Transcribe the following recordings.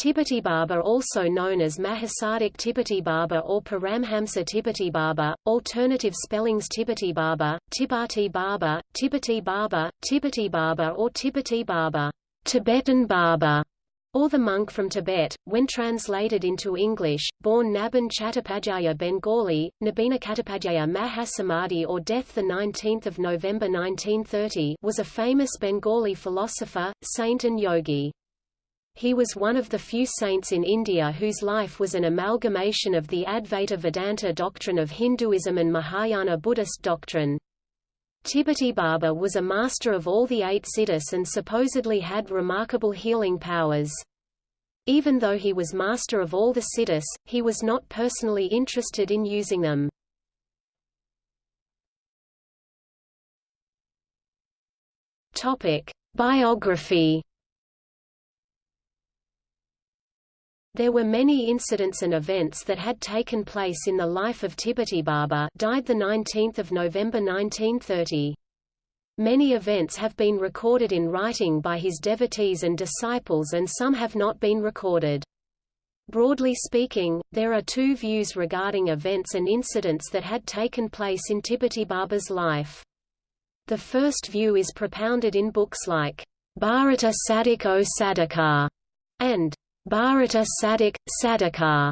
Tipati Baba also known as Mahasadik Tipati Baba or Paramhamsa Tipati Baba, alternative spellings Tipati Baba, Tibati Baba, Tibati Baba, Tibati Baba or Tibati Baba, Tibetan Baba, or the monk from Tibet, when translated into English, born Naban Chattopadhyaya Bengali, Nabina Chattopadhyaya Mahasamadhi or death 19 November 1930 was a famous Bengali philosopher, saint and yogi. He was one of the few saints in India whose life was an amalgamation of the Advaita Vedanta doctrine of Hinduism and Mahayana Buddhist doctrine. Tibati Baba was a master of all the eight siddhas and supposedly had remarkable healing powers. Even though he was master of all the siddhas, he was not personally interested in using them. Biography There were many incidents and events that had taken place in the life of Tibati Baba died 19 November 1930. Many events have been recorded in writing by his devotees and disciples and some have not been recorded. Broadly speaking, there are two views regarding events and incidents that had taken place in Tibati Baba's life. The first view is propounded in books like Bharata Sadik o Sadakar and Bharata Sadik, Sadakar.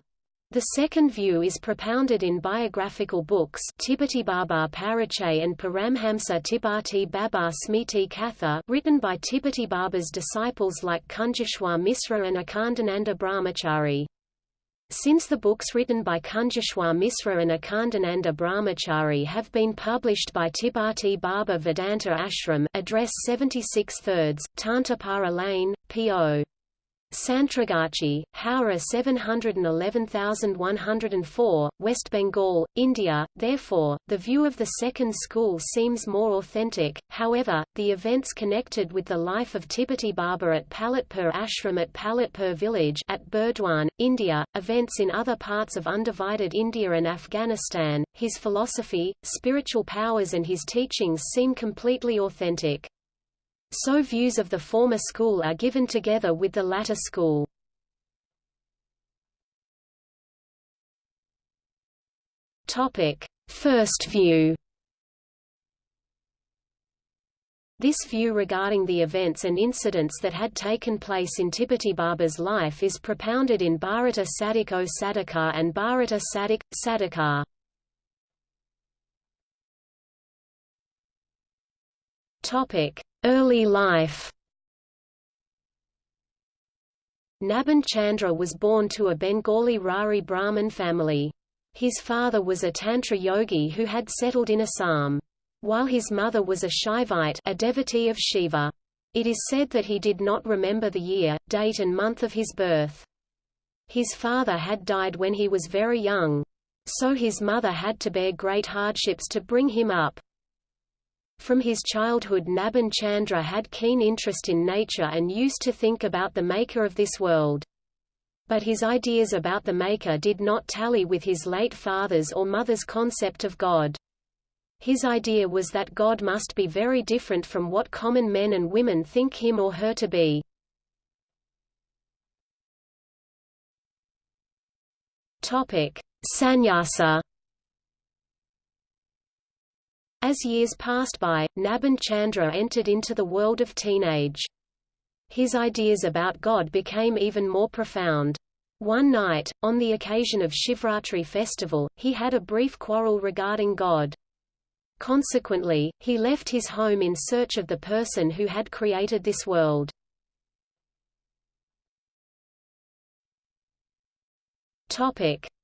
The second view is propounded in biographical books Tibati Baba Parichay and Paramhamsa Tibati Baba Smiti Katha written by Tibati Baba's disciples like Kunjeshwar Misra and Akhandananda Brahmachari. Since the books written by Kunjeshwar Misra and Akhandananda Brahmachari have been published by Tibati Baba Vedanta Ashram address 76 thirds, Tantapara Lane, P.O. Santragachi, Howrah 711104, West Bengal, India. Therefore, the view of the second school seems more authentic. However, the events connected with the life of Tibati Baba at Palitpur Ashram at Palitpur village at Burdwan, India, events in other parts of undivided India and Afghanistan, his philosophy, spiritual powers and his teachings seem completely authentic. So views of the former school are given together with the latter school. First view. This view regarding the events and incidents that had taken place in Tibati Baba's life is propounded in Bharata o Sadakar and Bharata Sadik, Sadakar. Early life Naban Chandra was born to a Bengali Rari Brahmin family. His father was a Tantra yogi who had settled in Assam. While his mother was a Shaivite a devotee of Shiva. It is said that he did not remember the year, date and month of his birth. His father had died when he was very young. So his mother had to bear great hardships to bring him up. From his childhood Naban Chandra had keen interest in nature and used to think about the maker of this world. But his ideas about the maker did not tally with his late father's or mother's concept of God. His idea was that God must be very different from what common men and women think him or her to be. Topic: Sannyasa as years passed by, Naban Chandra entered into the world of teenage. His ideas about God became even more profound. One night, on the occasion of Shivratri festival, he had a brief quarrel regarding God. Consequently, he left his home in search of the person who had created this world.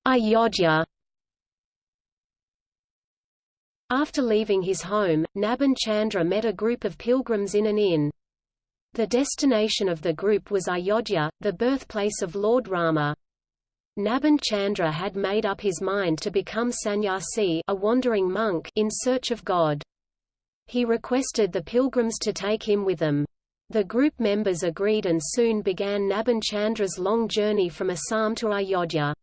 Ayodhya after leaving his home, Naban Chandra met a group of pilgrims in an inn. The destination of the group was Ayodhya, the birthplace of Lord Rama. Naban Chandra had made up his mind to become sannyasi a wandering monk in search of God. He requested the pilgrims to take him with them. The group members agreed and soon began Naban Chandra's long journey from Assam to Ayodhya.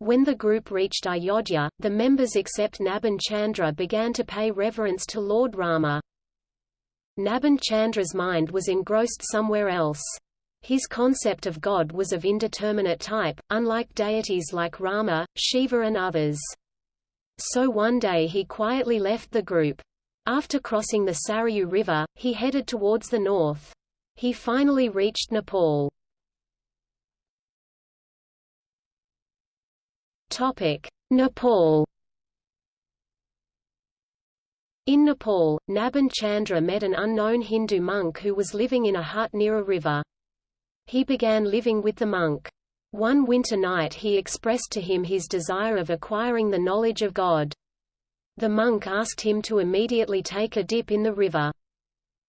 When the group reached Ayodhya, the members except Naban Chandra began to pay reverence to Lord Rama. Naban Chandra's mind was engrossed somewhere else. His concept of God was of indeterminate type, unlike deities like Rama, Shiva and others. So one day he quietly left the group. After crossing the Sarayu River, he headed towards the north. He finally reached Nepal. Nepal In Nepal, Nabhan Chandra met an unknown Hindu monk who was living in a hut near a river. He began living with the monk. One winter night he expressed to him his desire of acquiring the knowledge of God. The monk asked him to immediately take a dip in the river.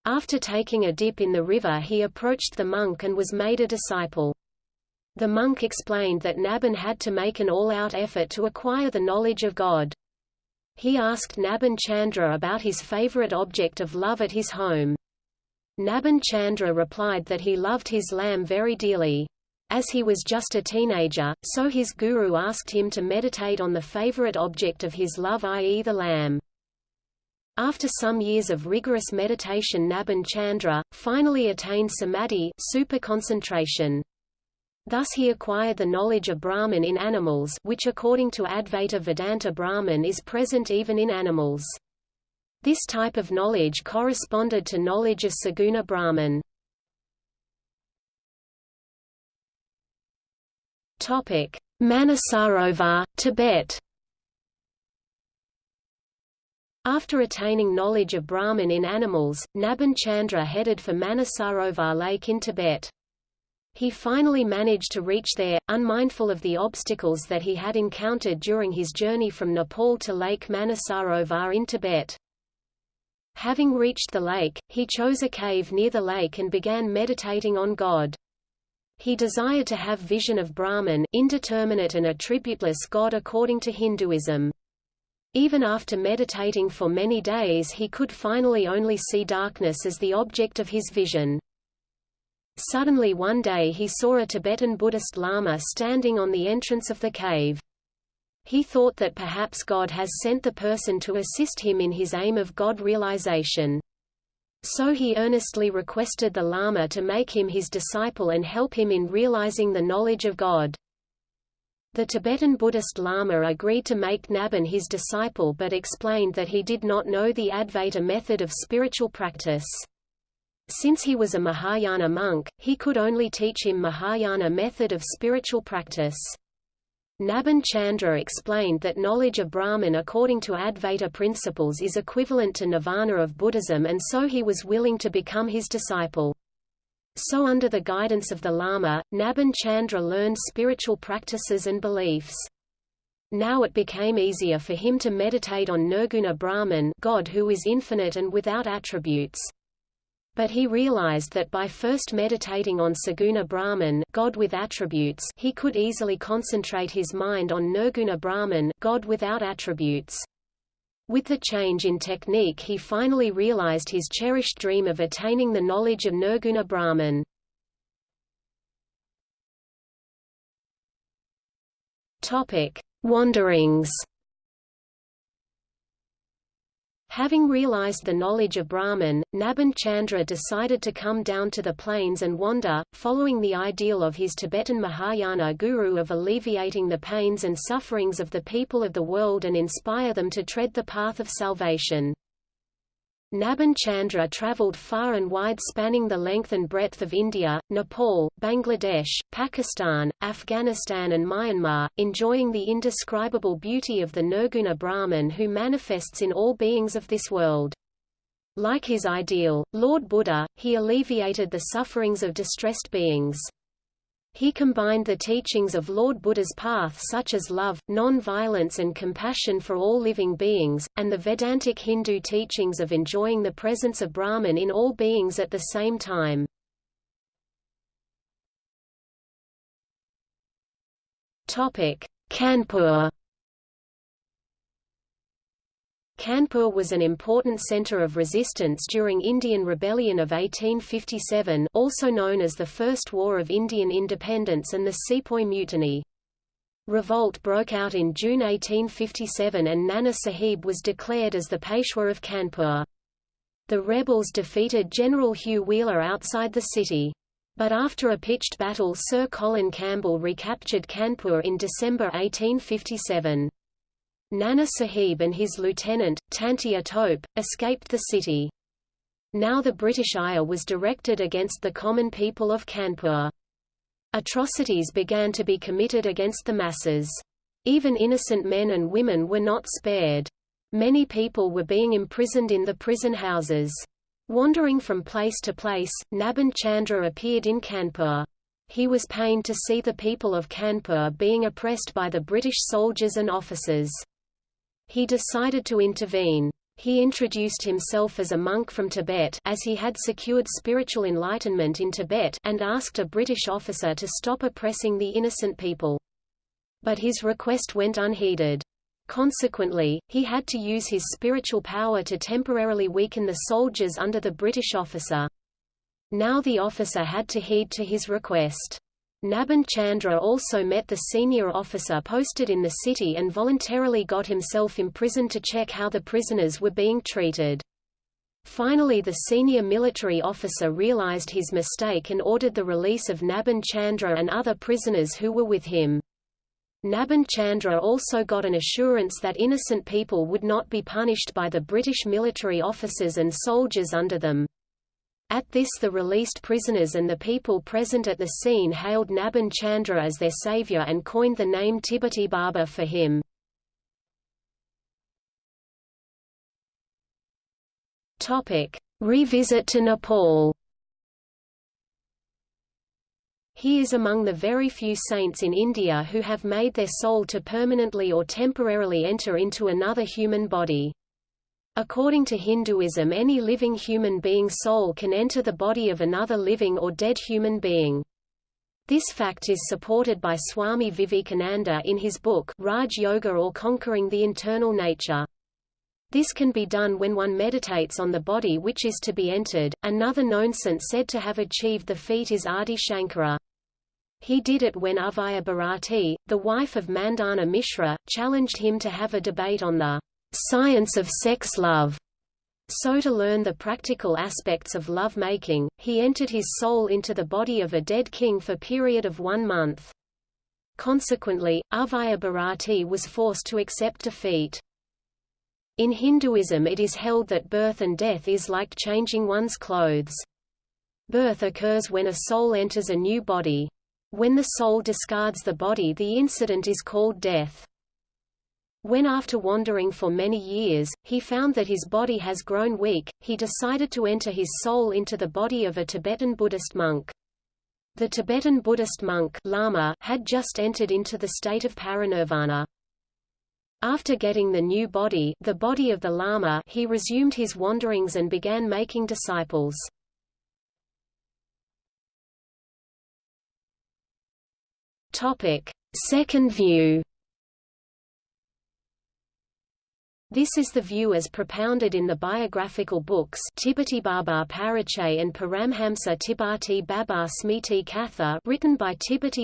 After taking a dip in the river he approached the monk and was made a disciple. The monk explained that Nabhan had to make an all-out effort to acquire the knowledge of God. He asked Nabhan Chandra about his favorite object of love at his home. Nabhan Chandra replied that he loved his lamb very dearly. As he was just a teenager, so his guru asked him to meditate on the favorite object of his love i.e. the lamb. After some years of rigorous meditation Nabhan Chandra, finally attained samadhi super concentration. Thus he acquired the knowledge of Brahman in animals which according to Advaita Vedanta Brahman is present even in animals. This type of knowledge corresponded to knowledge of Saguna Brahman. Manasarovar, Tibet. After attaining knowledge of Brahman in animals, Nabhan Chandra headed for Manasarovar Lake in Tibet. He finally managed to reach there, unmindful of the obstacles that he had encountered during his journey from Nepal to Lake Manasarovar in Tibet. Having reached the lake, he chose a cave near the lake and began meditating on God. He desired to have vision of Brahman, indeterminate and attributeless God according to Hinduism. Even after meditating for many days he could finally only see darkness as the object of his vision. Suddenly one day he saw a Tibetan Buddhist Lama standing on the entrance of the cave. He thought that perhaps God has sent the person to assist him in his aim of God realization. So he earnestly requested the Lama to make him his disciple and help him in realizing the knowledge of God. The Tibetan Buddhist Lama agreed to make Nabhan his disciple but explained that he did not know the Advaita method of spiritual practice. Since he was a Mahayana monk, he could only teach him Mahayana method of spiritual practice. Nabhan Chandra explained that knowledge of Brahman according to Advaita principles is equivalent to nirvana of Buddhism and so he was willing to become his disciple. So under the guidance of the Lama, Nabhan Chandra learned spiritual practices and beliefs. Now it became easier for him to meditate on Nirguna Brahman God who is infinite and without attributes. But he realized that by first meditating on Saguna Brahman God with attributes he could easily concentrate his mind on Nirguna Brahman God without attributes. With the change in technique he finally realized his cherished dream of attaining the knowledge of Nirguna Brahman. Topic: Wanderings Having realized the knowledge of Brahman, Nabhan Chandra decided to come down to the plains and wander, following the ideal of his Tibetan Mahayana guru of alleviating the pains and sufferings of the people of the world and inspire them to tread the path of salvation. Nabhan Chandra travelled far and wide spanning the length and breadth of India, Nepal, Bangladesh, Pakistan, Afghanistan and Myanmar, enjoying the indescribable beauty of the Nirguna Brahman who manifests in all beings of this world. Like his ideal, Lord Buddha, he alleviated the sufferings of distressed beings. He combined the teachings of Lord Buddha's path such as love, non-violence and compassion for all living beings, and the Vedantic Hindu teachings of enjoying the presence of Brahman in all beings at the same time. Kanpur Kanpur was an important centre of resistance during Indian Rebellion of 1857 also known as the First War of Indian Independence and the Sepoy Mutiny. Revolt broke out in June 1857 and Nana Sahib was declared as the Peshwa of Kanpur. The rebels defeated General Hugh Wheeler outside the city. But after a pitched battle Sir Colin Campbell recaptured Kanpur in December 1857. Nana Sahib and his lieutenant, Tantia Tope, escaped the city. Now the British ire was directed against the common people of Kanpur. Atrocities began to be committed against the masses. Even innocent men and women were not spared. Many people were being imprisoned in the prison houses. Wandering from place to place, Naban Chandra appeared in Kanpur. He was pained to see the people of Kanpur being oppressed by the British soldiers and officers. He decided to intervene. He introduced himself as a monk from Tibet as he had secured spiritual enlightenment in Tibet and asked a British officer to stop oppressing the innocent people. But his request went unheeded. Consequently, he had to use his spiritual power to temporarily weaken the soldiers under the British officer. Now the officer had to heed to his request. Naban Chandra also met the senior officer posted in the city and voluntarily got himself imprisoned to check how the prisoners were being treated. Finally the senior military officer realized his mistake and ordered the release of Naban Chandra and other prisoners who were with him. Naban Chandra also got an assurance that innocent people would not be punished by the British military officers and soldiers under them. At this the released prisoners and the people present at the scene hailed Naban Chandra as their savior and coined the name Tibeti Baba for him. Revisit to Nepal He is among the very few saints in India who have made their soul to permanently or temporarily enter into another human body. According to Hinduism any living human being's soul can enter the body of another living or dead human being. This fact is supported by Swami Vivekananda in his book Raj Yoga or Conquering the Internal Nature. This can be done when one meditates on the body which is to be entered. Another known saint said to have achieved the feat is Adi Shankara. He did it when Ubhaya Bharati, the wife of Mandana Mishra, challenged him to have a debate on the science of sex love. So to learn the practical aspects of love-making, he entered his soul into the body of a dead king for period of one month. Consequently, Ubhaya Bharati was forced to accept defeat. In Hinduism it is held that birth and death is like changing one's clothes. Birth occurs when a soul enters a new body. When the soul discards the body the incident is called death. When after wandering for many years, he found that his body has grown weak, he decided to enter his soul into the body of a Tibetan Buddhist monk. The Tibetan Buddhist monk Lama had just entered into the state of parinirvana. After getting the new body, the body of the Lama, he resumed his wanderings and began making disciples. Topic: Second view. This is the view as propounded in the biographical books Baba Parichay and Paramhamsa Tibati Baba Smiti Katha written by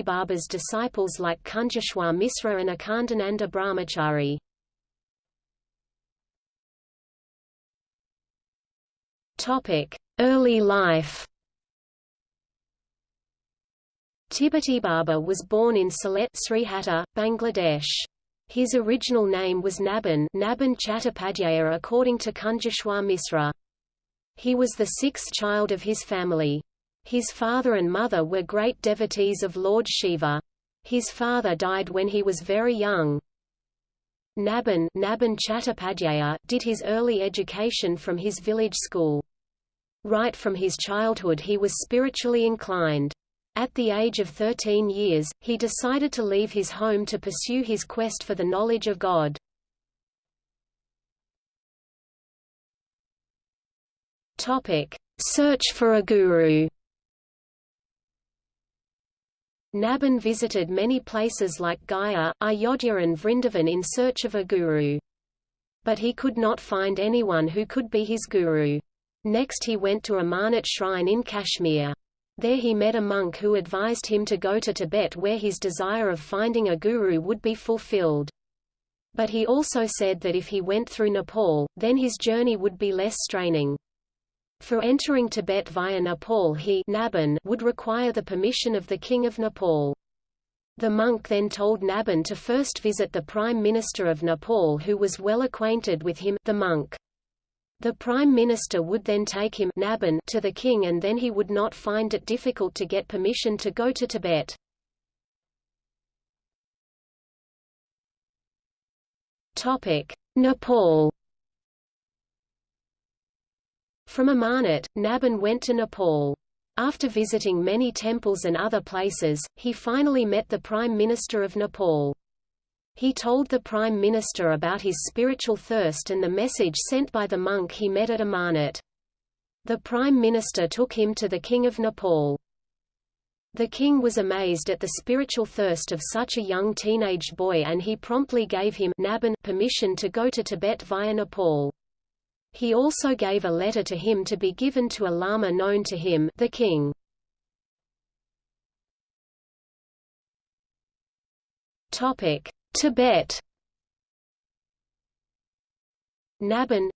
Baba's disciples like Kunjeshwar Misra and Akhandananda Brahmachari. Early life Baba was born in Sylhet, Srihatta, Bangladesh. His original name was Naban, Naban Chattopadhyaya according to Kunjeshwar Misra. He was the sixth child of his family. His father and mother were great devotees of Lord Shiva. His father died when he was very young. Naban, Naban Chattopadhyaya did his early education from his village school. Right from his childhood he was spiritually inclined. At the age of 13 years, he decided to leave his home to pursue his quest for the knowledge of God. Topic: Search for a guru. Naban visited many places like Gaya, Ayodhya and Vrindavan in search of a guru. But he could not find anyone who could be his guru. Next he went to Amarnath shrine in Kashmir. There he met a monk who advised him to go to Tibet where his desire of finding a guru would be fulfilled. But he also said that if he went through Nepal, then his journey would be less straining. For entering Tibet via Nepal he Nabhan would require the permission of the King of Nepal. The monk then told Nabhan to first visit the Prime Minister of Nepal who was well acquainted with him the monk. The Prime Minister would then take him Nabhan to the king and then he would not find it difficult to get permission to go to Tibet. Nepal From Amarnath, Nabhan went to Nepal. After visiting many temples and other places, he finally met the Prime Minister of Nepal. He told the Prime Minister about his spiritual thirst and the message sent by the monk he met at Amarnath. The Prime Minister took him to the King of Nepal. The king was amazed at the spiritual thirst of such a young teenage boy and he promptly gave him Nabhan permission to go to Tibet via Nepal. He also gave a letter to him to be given to a lama known to him the king. Topic: Tibet Nabhan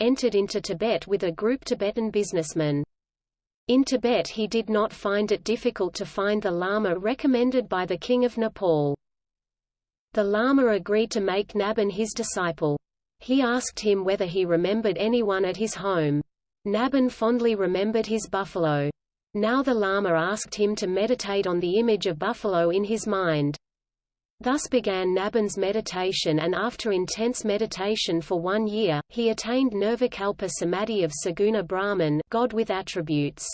entered into Tibet with a group Tibetan businessmen. In Tibet he did not find it difficult to find the Lama recommended by the King of Nepal. The Lama agreed to make Nabhan his disciple. He asked him whether he remembered anyone at his home. Nabhan fondly remembered his buffalo. Now the Lama asked him to meditate on the image of buffalo in his mind. Thus began Nabhan's meditation and after intense meditation for one year, he attained Nirvikalpa Samadhi of Saguna Brahman God with attributes.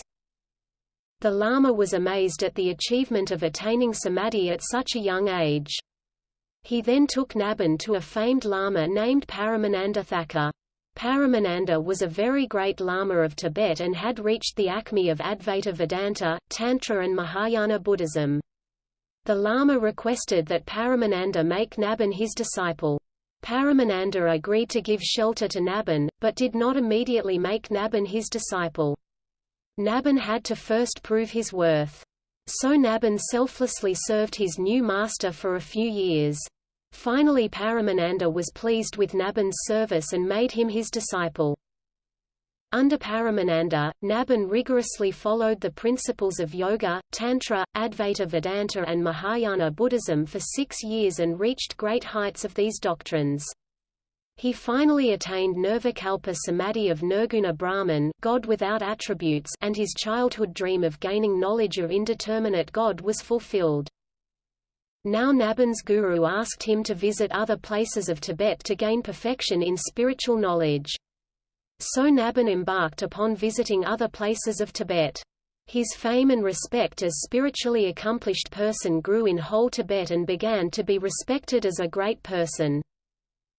The Lama was amazed at the achievement of attaining Samadhi at such a young age. He then took Nabhan to a famed Lama named Paramananda Thakar. Paramananda was a very great Lama of Tibet and had reached the acme of Advaita Vedanta, Tantra and Mahayana Buddhism. The Lama requested that Paramananda make Nabhan his disciple. Paramananda agreed to give shelter to Nabhan, but did not immediately make Nabhan his disciple. Nabhan had to first prove his worth. So Nabhan selflessly served his new master for a few years. Finally Paramananda was pleased with Nabhan's service and made him his disciple. Under Paramananda, Nabhan rigorously followed the principles of Yoga, Tantra, Advaita Vedanta and Mahayana Buddhism for six years and reached great heights of these doctrines. He finally attained Nirvikalpa Samadhi of Nirguna Brahman God without attributes and his childhood dream of gaining knowledge of indeterminate God was fulfilled. Now Nabhan's guru asked him to visit other places of Tibet to gain perfection in spiritual knowledge. So Nabhan embarked upon visiting other places of Tibet. His fame and respect as spiritually accomplished person grew in whole Tibet and began to be respected as a great person.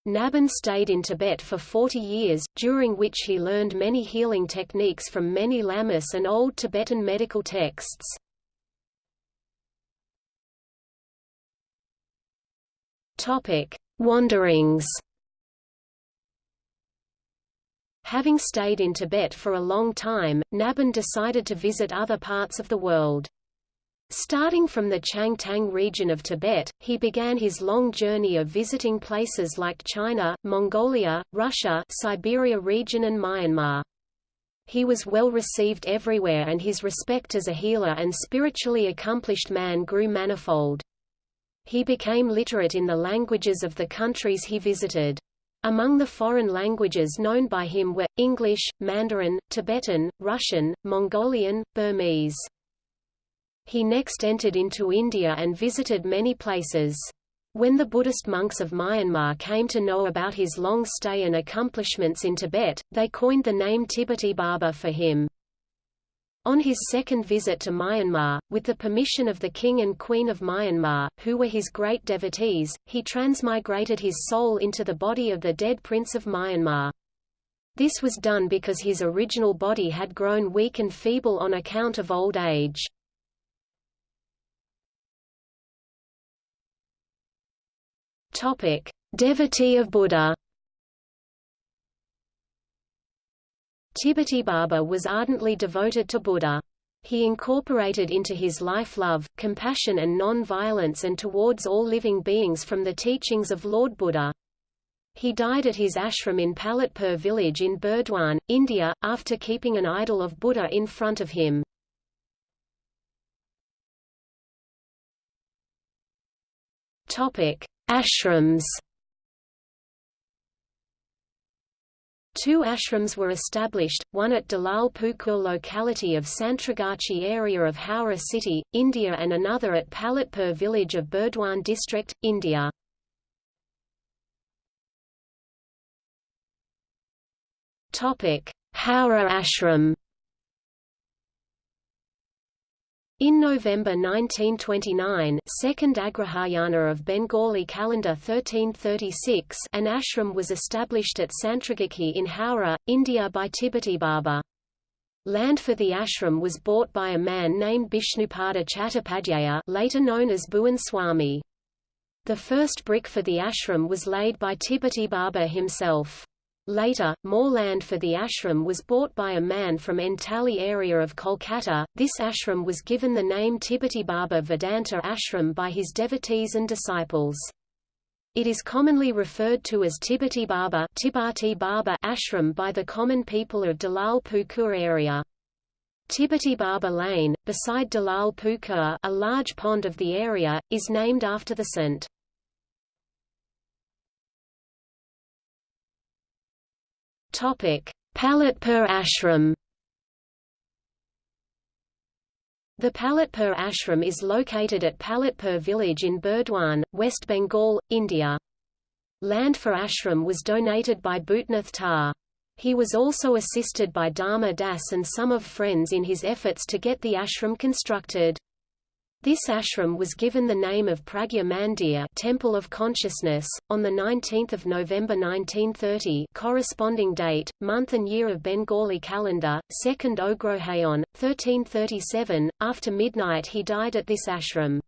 Nabhan stayed in Tibet for 40 years, during which he learned many healing techniques from many lamas and old Tibetan medical texts. Wanderings Having stayed in Tibet for a long time, Nabhan decided to visit other parts of the world. Starting from the Changtang region of Tibet, he began his long journey of visiting places like China, Mongolia, Russia, Siberia region and Myanmar. He was well received everywhere and his respect as a healer and spiritually accomplished man grew manifold. He became literate in the languages of the countries he visited. Among the foreign languages known by him were, English, Mandarin, Tibetan, Russian, Mongolian, Burmese. He next entered into India and visited many places. When the Buddhist monks of Myanmar came to know about his long stay and accomplishments in Tibet, they coined the name Tibeti Baba for him. On his second visit to Myanmar, with the permission of the King and Queen of Myanmar, who were his great devotees, he transmigrated his soul into the body of the dead Prince of Myanmar. This was done because his original body had grown weak and feeble on account of old age. Devotee of Buddha Tibeti Baba was ardently devoted to Buddha. He incorporated into his life love, compassion and non-violence and towards all living beings from the teachings of Lord Buddha. He died at his ashram in Palitpur village in Burdwan, India, after keeping an idol of Buddha in front of him. Ashrams Two ashrams were established, one at Dalal Pukur locality of Santragachi area of Howrah city, India and another at Palitpur village of Burdwan district, India. Howrah ashram In November 1929 second Agrahayana of Bengali calendar 1336 an ashram was established at Santragachi in Howrah, India by Tibeti Baba. Land for the ashram was bought by a man named Bishnupada Chattopadhyaya later known as Bhuvan Swami. The first brick for the ashram was laid by Tibeti Baba himself. Later, more land for the ashram was bought by a man from Entally area of Kolkata. This ashram was given the name Tibeti Baba Vedanta Ashram by his devotees and disciples. It is commonly referred to as Tibeti Baba, Tibati Baba ashram by the common people of Dalal Pukur area. Tibeti Baba Lane, beside Dalal Pukur a large pond of the area, is named after the saint. Topic: Palitpur Ashram. The Palitpur Ashram is located at Palitpur village in Burdwan, West Bengal, India. Land for ashram was donated by Bhutnath Tar. He was also assisted by Dharma Das and some of friends in his efforts to get the ashram constructed. This ashram was given the name of Pragya Mandir Temple of Consciousness, on 19 November 1930 corresponding date, month and year of Bengali calendar, 2nd Ogrohayon, 1337. After midnight he died at this ashram.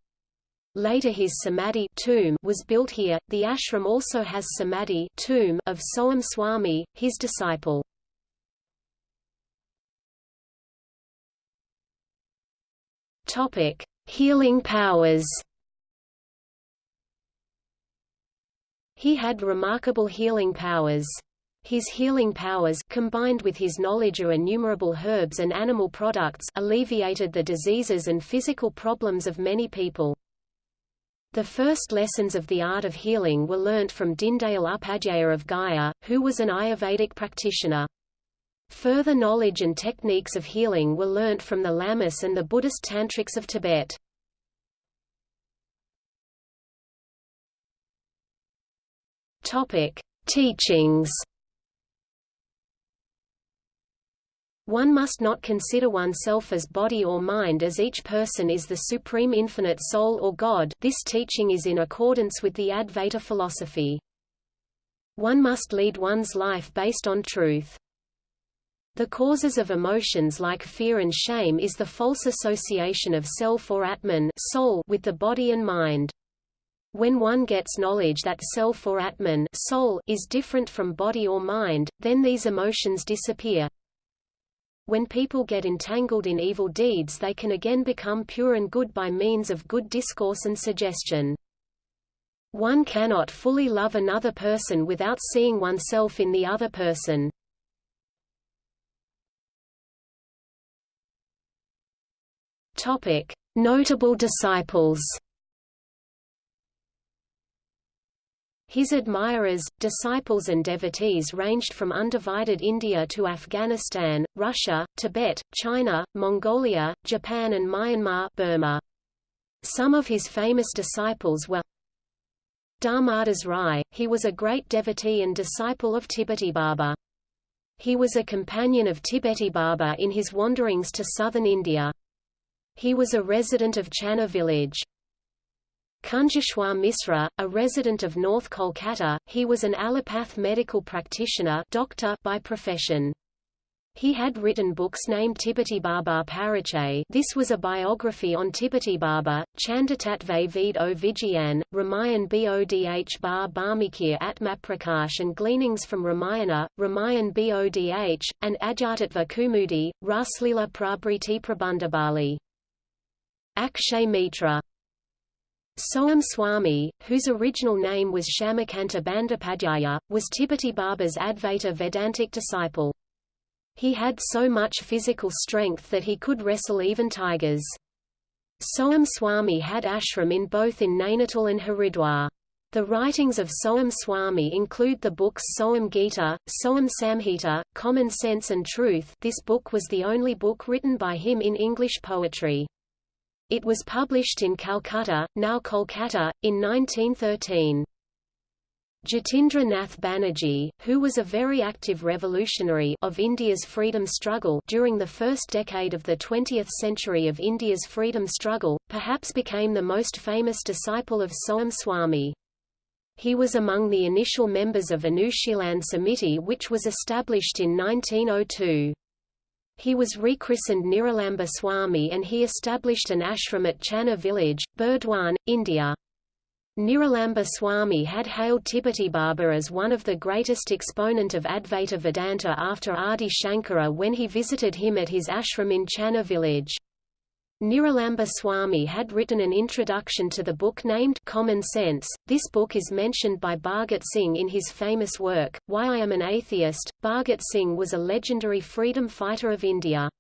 Later his samadhi tomb was built here. The ashram also has samadhi tomb of Soam Swami, his disciple. Topic: Healing powers He had remarkable healing powers. His healing powers combined with his knowledge of innumerable herbs and animal products alleviated the diseases and physical problems of many people. The first lessons of the art of healing were learnt from Dindayal Upadhyaya of Gaya, who was an Ayurvedic practitioner. Further knowledge and techniques of healing were learnt from the Lamas and the Buddhist tantrics of Tibet. Topic: Teachings. One must not consider oneself as body or mind as each person is the supreme infinite soul or God this teaching is in accordance with the Advaita philosophy. One must lead one's life based on truth. The causes of emotions like fear and shame is the false association of self or Atman soul with the body and mind. When one gets knowledge that self or Atman soul is different from body or mind, then these emotions disappear. When people get entangled in evil deeds they can again become pure and good by means of good discourse and suggestion. One cannot fully love another person without seeing oneself in the other person. Notable disciples. His admirers, disciples and devotees ranged from undivided India to Afghanistan, Russia, Tibet, China, Mongolia, Japan and Myanmar Burma. Some of his famous disciples were Dharmadas Rai, he was a great devotee and disciple of Tibeti Baba. He was a companion of Tibeti Baba in his wanderings to southern India. He was a resident of Channa village. Kunjeshwar Misra, a resident of North Kolkata, he was an allopath medical practitioner doctor by profession. He had written books named Tibeti Baba Parichay this was a biography on Tibeti Baba, Chandatatve Ved o Vijayan, Ramayan Bodh Bar Barmikir Atmaprakash and Gleanings from Ramayana, Ramayan Bodh, and Ajatatva Kumudi, Raslila Prabriti Prabandhabali. Akshay Mitra Soam Swami, whose original name was Shamakanta Bandopadhyaya, was Tibeti Baba's Advaita Vedantic disciple. He had so much physical strength that he could wrestle even tigers. Soam Swami had ashram in both in Nainital and Haridwar. The writings of Soam Swami include the books Soam Gita, Soam Samhita, Common Sense and Truth this book was the only book written by him in English poetry. It was published in Calcutta, now Kolkata, in 1913. Jatindra Nath Banerjee, who was a very active revolutionary of India's freedom struggle during the first decade of the 20th century of India's freedom struggle, perhaps became the most famous disciple of Soam Swami. He was among the initial members of Anushilan Samiti which was established in 1902. He was rechristened Niralamba Swami and he established an ashram at Channa village, Burdwan, India. Niralamba Swami had hailed Tibeti Baba as one of the greatest exponent of Advaita Vedanta after Adi Shankara when he visited him at his ashram in Channa village. Niralamba Swami had written an introduction to the book named Common Sense. This book is mentioned by Bhagat Singh in his famous work, Why I Am an Atheist. Bhagat Singh was a legendary freedom fighter of India.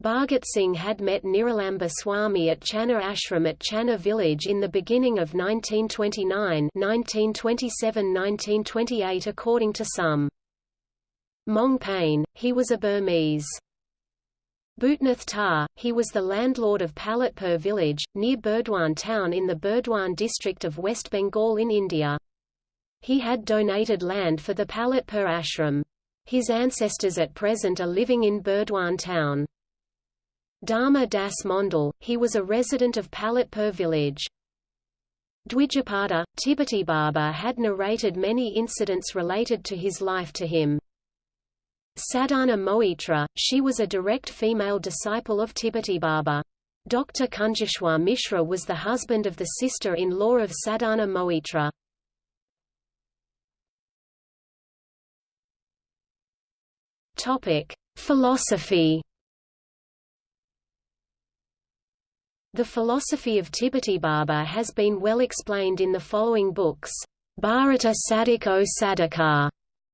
Bhagat Singh had met Niralamba Swami at Channa Ashram at Channa village in the beginning of 1929 1927–1928 according to some. Mong Pain, he was a Burmese. Bhutnath Tar, he was the landlord of Palitpur village, near Burdwan town in the Burdwan district of West Bengal in India. He had donated land for the Palitpur ashram. His ancestors at present are living in Burdwan town. Dharma Das Mondal, he was a resident of Palitpur village. Dwijapada, Tibeti Baba had narrated many incidents related to his life to him. Sadhana Moitra, she was a direct female disciple of Baba. Dr. Kunjeshwar Mishra was the husband of the sister-in-law of Sadhana Moitra. Philosophy The philosophy of Baba has been well explained in the following books. Bharata Sadik o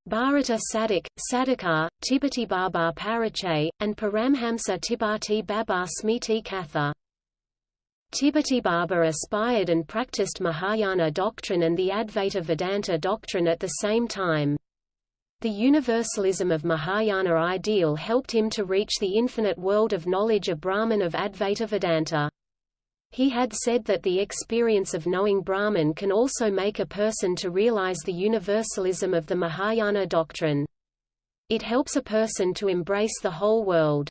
Bharata Sadik, Sadikar, Tibeti Baba Parichay, and Paramhamsa Tibati Baba Smiti Katha. Tibati Baba aspired and practiced Mahayana doctrine and the Advaita Vedanta doctrine at the same time. The universalism of Mahayana ideal helped him to reach the infinite world of knowledge of Brahman of Advaita Vedanta. He had said that the experience of knowing Brahman can also make a person to realize the universalism of the Mahayana doctrine. It helps a person to embrace the whole world.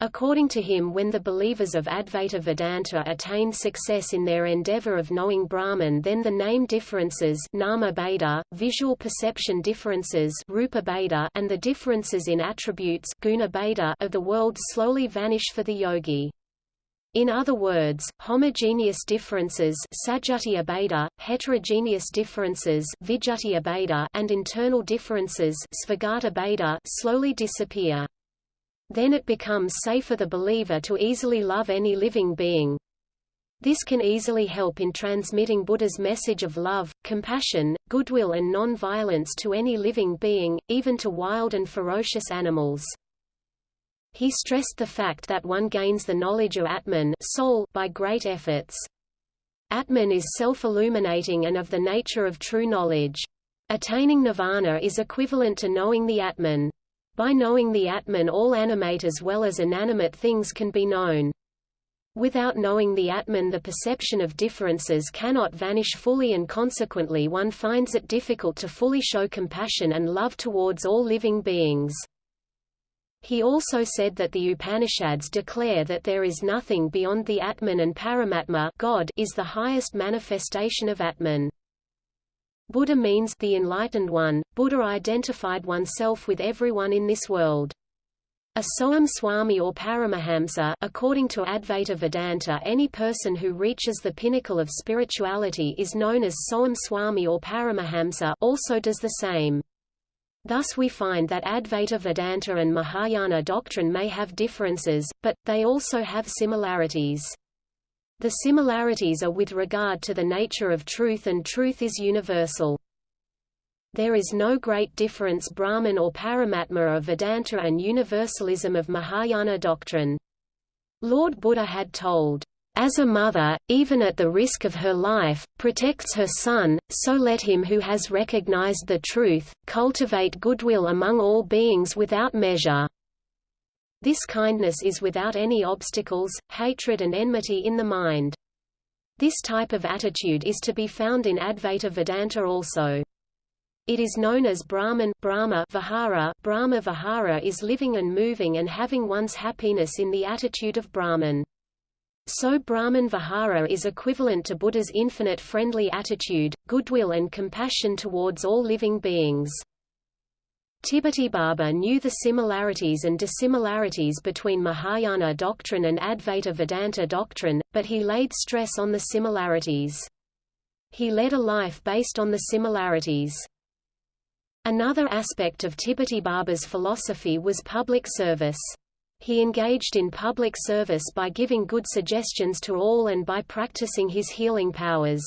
According to him when the believers of Advaita Vedanta attain success in their endeavor of knowing Brahman then the name differences nama bheda, visual perception differences rupa bheda, and the differences in attributes guna bheda of the world slowly vanish for the yogi. In other words, homogeneous differences bheda, heterogeneous differences bheda, and internal differences bheda slowly disappear. Then it becomes safe for the believer to easily love any living being. This can easily help in transmitting Buddha's message of love, compassion, goodwill and non-violence to any living being, even to wild and ferocious animals. He stressed the fact that one gains the knowledge of Atman soul by great efforts. Atman is self-illuminating and of the nature of true knowledge. Attaining nirvana is equivalent to knowing the Atman. By knowing the Atman all animate as well as inanimate things can be known. Without knowing the Atman the perception of differences cannot vanish fully and consequently one finds it difficult to fully show compassion and love towards all living beings. He also said that the Upanishads declare that there is nothing beyond the Atman and Paramatma God is the highest manifestation of Atman. Buddha means the enlightened one. Buddha identified oneself with everyone in this world. A Soam Swami or Paramahamsa according to Advaita Vedanta any person who reaches the pinnacle of spirituality is known as Soam Swami or Paramahamsa also does the same. Thus we find that Advaita Vedanta and Mahayana doctrine may have differences, but, they also have similarities. The similarities are with regard to the nature of truth and truth is universal. There is no great difference Brahman or Paramatma of Vedanta and universalism of Mahayana doctrine. Lord Buddha had told, as a mother, even at the risk of her life, protects her son, so let him who has recognized the truth, cultivate goodwill among all beings without measure. This kindness is without any obstacles, hatred and enmity in the mind. This type of attitude is to be found in Advaita Vedanta also. It is known as Brahman Brahma Vihara. Brahma Vihara is living and moving and having one's happiness in the attitude of Brahman. So Brahman Vihara is equivalent to Buddha's infinite friendly attitude, goodwill and compassion towards all living beings. Baba knew the similarities and dissimilarities between Mahayana doctrine and Advaita Vedanta doctrine, but he laid stress on the similarities. He led a life based on the similarities. Another aspect of Baba's philosophy was public service. He engaged in public service by giving good suggestions to all and by practicing his healing powers.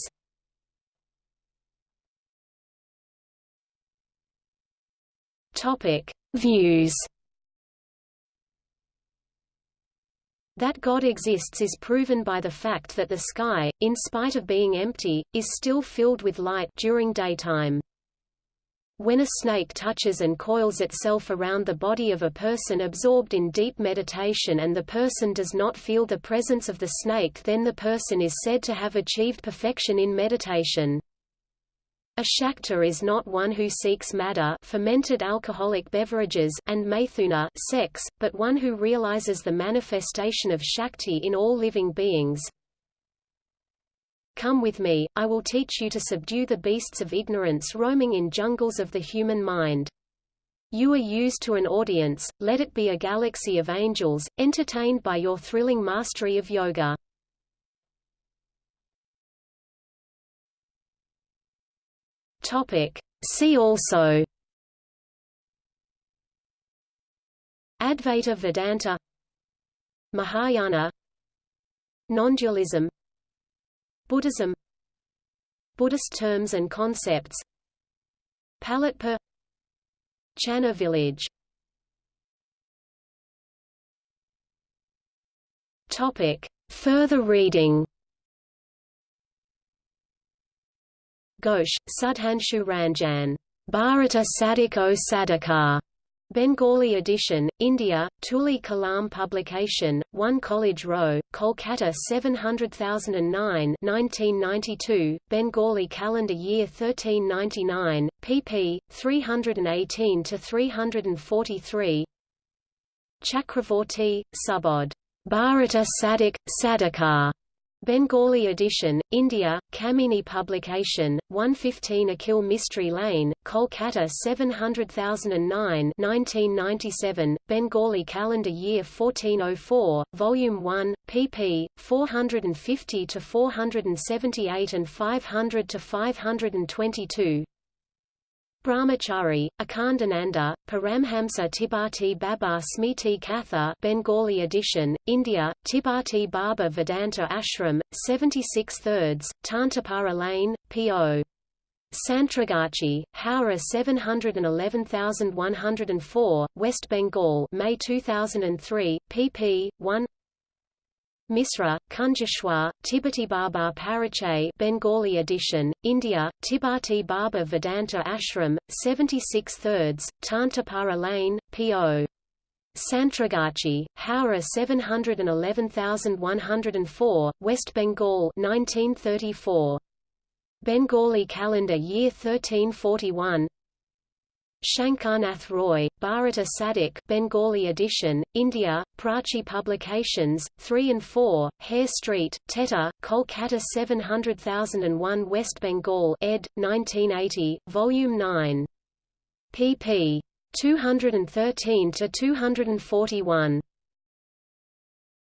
Topic: Views. That God exists is proven by the fact that the sky, in spite of being empty, is still filled with light during daytime. When a snake touches and coils itself around the body of a person absorbed in deep meditation and the person does not feel the presence of the snake then the person is said to have achieved perfection in meditation. A Shakta is not one who seeks madda fermented alcoholic beverages and maithuna sex, but one who realizes the manifestation of Shakti in all living beings. Come with me, I will teach you to subdue the beasts of ignorance roaming in jungles of the human mind. You are used to an audience, let it be a galaxy of angels, entertained by your thrilling mastery of yoga. Topic. See also Advaita Vedanta Mahayana Nondualism Buddhism Buddhist terms and concepts Palitpur Channa village Topic. Further reading Ghosh, Sudhanshu Ranjan. Bharata Sadik o Sadikar. Bengali edition, India, Tuli Kalam Publication, 1 College Row, Kolkata 700009 1992, Bengali Calendar Year 1399, pp. 318–343 Chakravorty, Subodh. Bharata Sadik. Bengali edition, India, Kamini Publication, 115 Akhil Mistry Lane, Kolkata 700009 1997, Bengali Calendar Year 1404, Volume 1, pp. 450–478 and 500–522 Brahmachari, Akhandananda, Paramhamsa Tibati Baba Smriti Katha Bengali edition, India, Tibati Baba Vedanta Ashram, 76 thirds, Tantapara Lane, P.O. Santragachi, Howrah 711104, West Bengal May 2003, pp. 1 Misra, Kunjeshwar, Tibati Baba Parichay Bengali edition, India, Tibati Baba Vedanta Ashram, 76 thirds, Tantapara Lane, P.O. Santragachi, Howrah 711104, West Bengal 1934. Bengali calendar year 1341 Shankarnath Roy, Bharata Sadik Bengali edition, India, Prachi Publications, 3 and 4, Hare Street, Teta, Kolkata 700001 West Bengal ed. 1980, Volume 9. pp. 213–241.